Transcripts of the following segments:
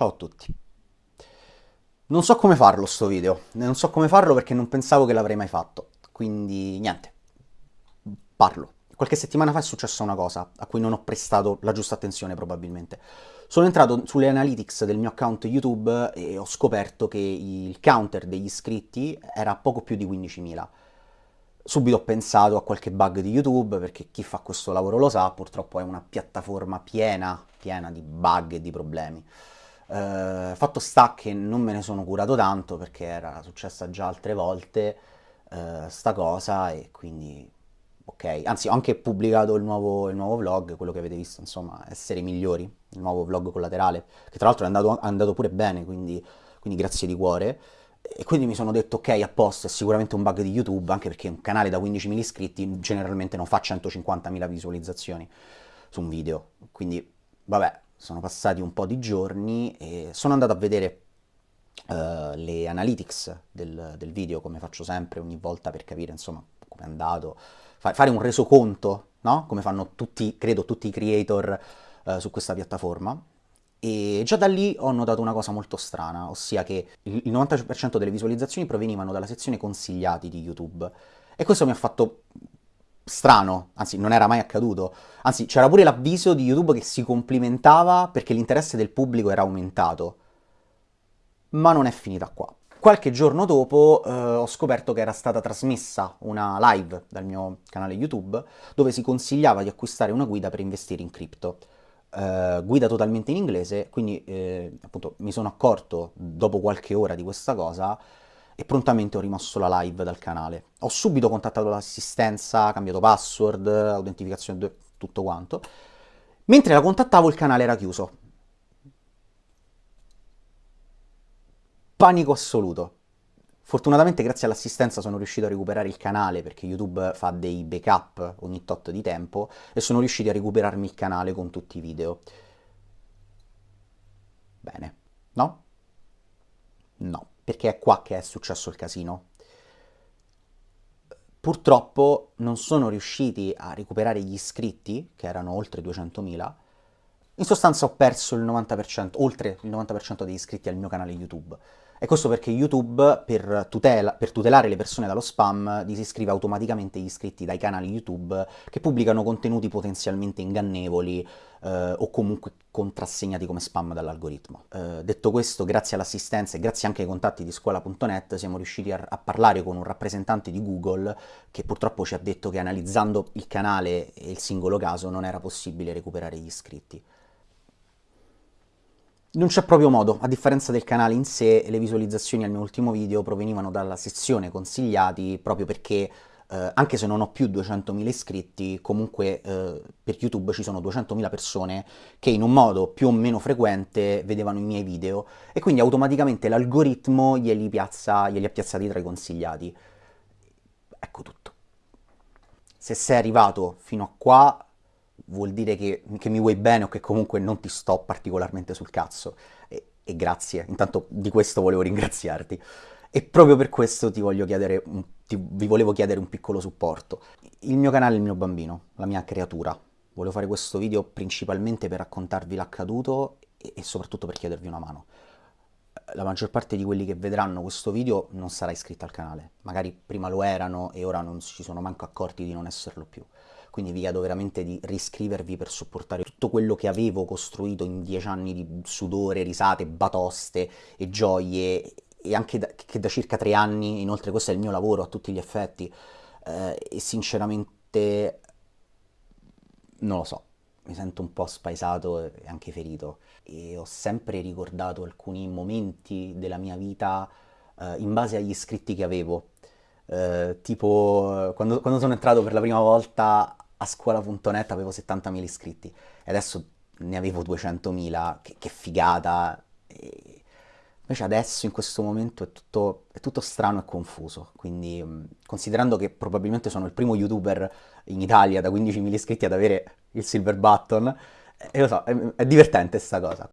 Ciao a tutti. Non so come farlo sto video, non so come farlo perché non pensavo che l'avrei mai fatto, quindi niente, parlo. Qualche settimana fa è successa una cosa a cui non ho prestato la giusta attenzione probabilmente. Sono entrato sulle analytics del mio account YouTube e ho scoperto che il counter degli iscritti era poco più di 15.000. Subito ho pensato a qualche bug di YouTube, perché chi fa questo lavoro lo sa, purtroppo è una piattaforma piena, piena di bug e di problemi. Uh, fatto sta che non me ne sono curato tanto perché era successa già altre volte uh, sta cosa e quindi ok, anzi ho anche pubblicato il nuovo, il nuovo, vlog, quello che avete visto insomma, essere migliori, il nuovo vlog collaterale, che tra l'altro è andato, è andato pure bene, quindi, quindi grazie di cuore. E quindi mi sono detto, ok, a posto, è sicuramente un bug di YouTube, anche perché un canale da 15.000 iscritti generalmente non fa 150.000 visualizzazioni su un video. Quindi, vabbè, sono passati un po' di giorni e sono andato a vedere uh, le analytics del, del, video, come faccio sempre ogni volta per capire, insomma, come è andato, Fa fare un resoconto, no? Come fanno tutti, credo, tutti i creator uh, su questa piattaforma. E già da lì ho notato una cosa molto strana, ossia che il 90% delle visualizzazioni provenivano dalla sezione consigliati di YouTube. E questo mi ha fatto strano, anzi non era mai accaduto, anzi c'era pure l'avviso di YouTube che si complimentava perché l'interesse del pubblico era aumentato. Ma non è finita qua. Qualche giorno dopo eh, ho scoperto che era stata trasmessa una live dal mio canale YouTube dove si consigliava di acquistare una guida per investire in cripto. Uh, guida totalmente in inglese, quindi eh, appunto mi sono accorto dopo qualche ora di questa cosa e prontamente ho rimosso la live dal canale. Ho subito contattato l'assistenza, cambiato password, autentificazione, tutto quanto. Mentre la contattavo il canale era chiuso. Panico assoluto. Fortunatamente grazie all'assistenza sono riuscito a recuperare il canale perché YouTube fa dei backup ogni tot di tempo e sono riusciti a recuperarmi il canale con tutti i video. Bene, no? No, perché è qua che è successo il casino. Purtroppo non sono riusciti a recuperare gli iscritti, che erano oltre 200.000, in sostanza ho perso il 90%, oltre il 90% degli iscritti al mio canale YouTube. E questo perché YouTube, per, tutela, per, tutelare le persone dallo spam, disiscrive automaticamente gli iscritti dai canali YouTube che pubblicano contenuti potenzialmente ingannevoli eh, o comunque contrassegnati come spam dall'algoritmo. Eh, detto questo, grazie all'assistenza e grazie anche ai contatti di scuola.net siamo riusciti a, a, parlare con un rappresentante di Google che purtroppo ci ha detto che analizzando il canale e il singolo caso non era possibile recuperare gli iscritti. Non c'è proprio modo, a differenza del canale in sé, le visualizzazioni al mio ultimo video provenivano dalla sezione consigliati proprio perché eh, anche se non ho più 200.000 iscritti, comunque eh, per YouTube ci sono 200.000 persone che in un modo più o meno frequente vedevano i miei video e quindi automaticamente l'algoritmo glieli, glieli ha piazzati tra i consigliati. Ecco tutto. Se sei arrivato fino a qua, vuol dire che, che, mi vuoi bene o che comunque non ti sto particolarmente sul cazzo. E, e, grazie, intanto di questo volevo ringraziarti. E proprio per questo ti voglio chiedere, ti, vi volevo chiedere un piccolo supporto. Il mio canale è il mio bambino, la mia creatura. Volevo fare questo video principalmente per raccontarvi l'accaduto e, e soprattutto per chiedervi una mano. La maggior parte di quelli che vedranno questo video non sarà iscritto al canale. Magari prima lo erano e ora non si sono manco accorti di non esserlo più quindi vi chiedo veramente di riscrivervi per supportare tutto quello che avevo costruito in dieci anni di sudore, risate, batoste e gioie e anche da, che da circa tre anni, inoltre questo è il mio lavoro a tutti gli effetti eh, e sinceramente non lo so, mi sento un po' spaesato e anche ferito e ho sempre ricordato alcuni momenti della mia vita eh, in base agli iscritti che avevo. Eh, tipo quando, quando, sono entrato per la prima volta a scuola.net avevo 70.000 iscritti e adesso ne avevo 200.000, che, che, figata. E invece adesso, in questo momento, è tutto, è tutto strano e confuso, quindi considerando che probabilmente sono il primo youtuber in Italia da 15.000 iscritti ad avere il silver button, e lo so, è, è divertente sta cosa.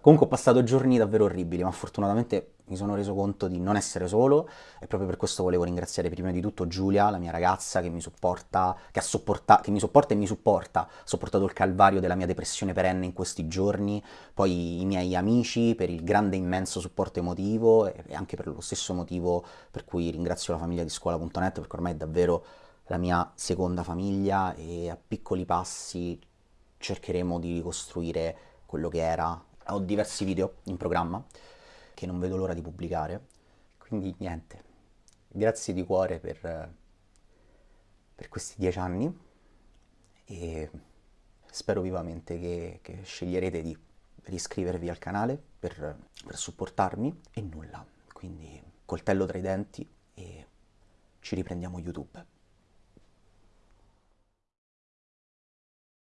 Comunque ho passato giorni davvero orribili, ma fortunatamente mi sono reso conto di non essere solo e proprio per questo volevo ringraziare prima di tutto Giulia, la mia ragazza che mi supporta, che, sopporta, che mi sopporta e mi supporta, ha sopportato il calvario della mia depressione perenne in questi giorni, poi i miei amici per il grande immenso supporto emotivo e anche per lo stesso motivo per cui ringrazio la famiglia di scuola.net perché ormai è davvero la mia seconda famiglia e a piccoli passi cercheremo di ricostruire quello che era ho diversi video in programma che non vedo l'ora di pubblicare, quindi niente, grazie di cuore per, per questi dieci anni e spero vivamente che, che sceglierete di riscrivervi al canale per, per supportarmi e nulla, quindi coltello tra i denti e ci riprendiamo YouTube.